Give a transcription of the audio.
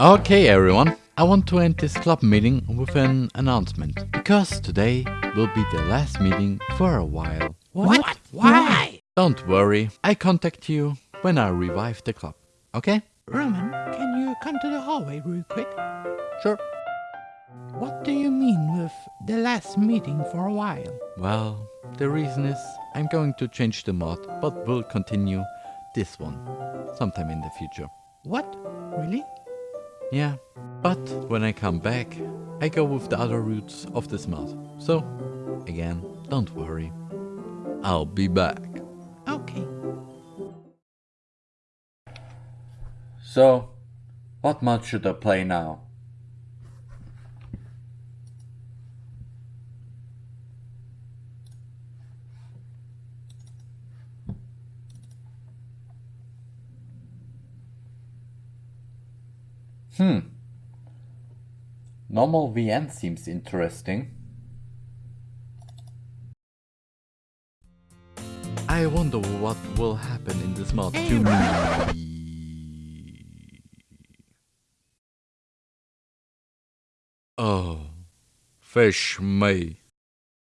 Okay everyone, I want to end this club meeting with an announcement. Because today will be the last meeting for a while. What? Why? Don't worry, I contact you when I revive the club. Okay? Roman, can you come to the hallway real quick? Sure. What do you mean with the last meeting for a while? Well, the reason is I'm going to change the mod, but will continue this one sometime in the future. What? Really? Yeah, but when I come back, I go with the other routes of this mod. So, again, don't worry. I'll be back. Okay. So, what mod should I play now? Hmm. Normal VN seems interesting. I wonder what will happen in this mod to me. Oh, fish me.